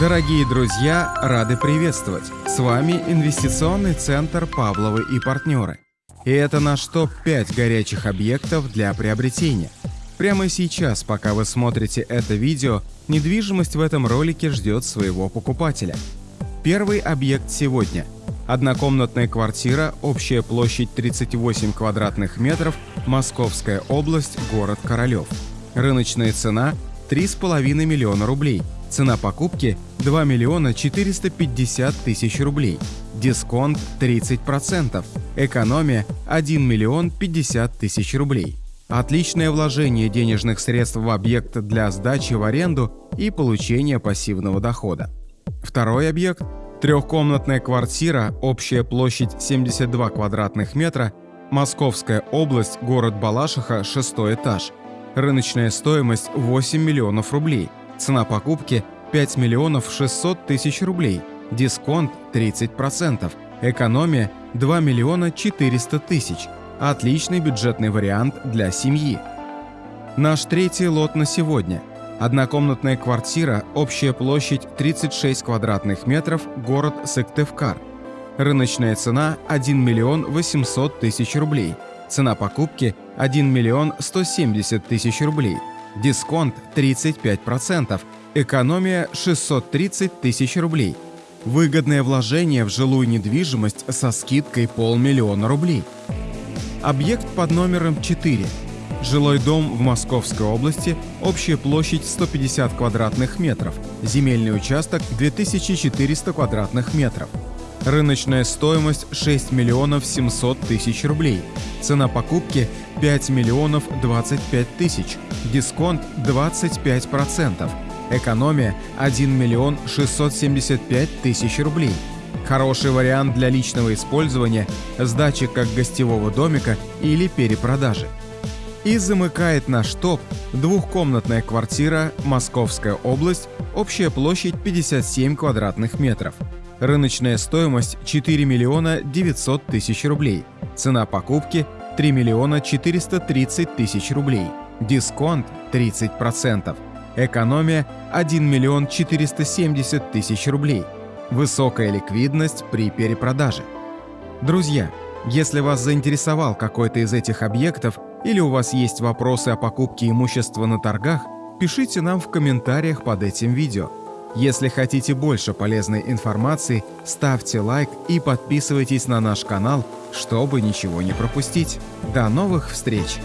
Дорогие друзья, рады приветствовать! С вами инвестиционный центр «Павловы и партнеры». И это наш топ-5 горячих объектов для приобретения. Прямо сейчас, пока вы смотрите это видео, недвижимость в этом ролике ждет своего покупателя. Первый объект сегодня – однокомнатная квартира, общая площадь 38 квадратных метров, Московская область, город Королев. Рыночная цена – 3,5 миллиона рублей – Цена покупки – 2 миллиона 450 тысяч рублей. Дисконт – 30%. Экономия – 1 миллион 50 тысяч рублей. Отличное вложение денежных средств в объект для сдачи в аренду и получения пассивного дохода. Второй объект – трехкомнатная квартира, общая площадь 72 квадратных метра, Московская область, город Балашиха, шестой этаж. Рыночная стоимость – 8 миллионов рублей – Цена покупки 5 миллионов 600 тысяч рублей, дисконт 30%, экономия 2 миллиона 400 тысяч. Отличный бюджетный вариант для семьи. Наш третий лот на сегодня. Однокомнатная квартира, общая площадь 36 квадратных метров, город Сыктывкар. Рыночная цена 1 миллион 800 тысяч рублей. Цена покупки 1 миллион 170 тысяч рублей. Дисконт 35%, экономия 630 тысяч рублей. Выгодное вложение в жилую недвижимость со скидкой полмиллиона рублей. Объект под номером 4. Жилой дом в Московской области, общая площадь 150 квадратных метров, земельный участок 2400 квадратных метров. Рыночная стоимость 6 миллионов 700 тысяч рублей. Цена покупки 5 миллионов 25 тысяч. Дисконт 25%. Экономия 1 миллион 675 тысяч рублей. Хороший вариант для личного использования, сдачи как гостевого домика или перепродажи. И замыкает наш топ двухкомнатная квартира, Московская область, общая площадь 57 квадратных метров. Рыночная стоимость 4 миллиона 900 тысяч рублей. Цена покупки 3 миллиона 430 тысяч рублей. Дисконт 30%. Экономия 1 миллион 470 тысяч рублей. Высокая ликвидность при перепродаже. Друзья, если вас заинтересовал какой-то из этих объектов или у вас есть вопросы о покупке имущества на торгах, пишите нам в комментариях под этим видео. Если хотите больше полезной информации, ставьте лайк и подписывайтесь на наш канал, чтобы ничего не пропустить. До новых встреч!